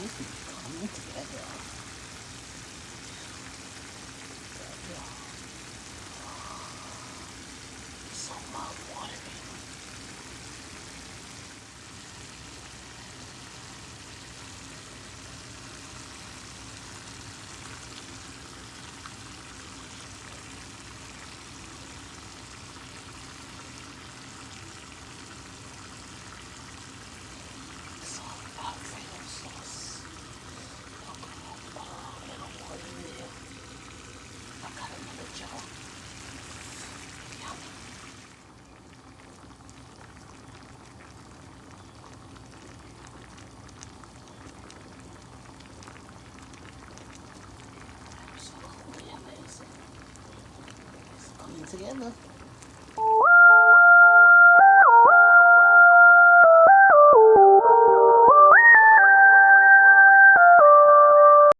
何するんですか Sige, ano?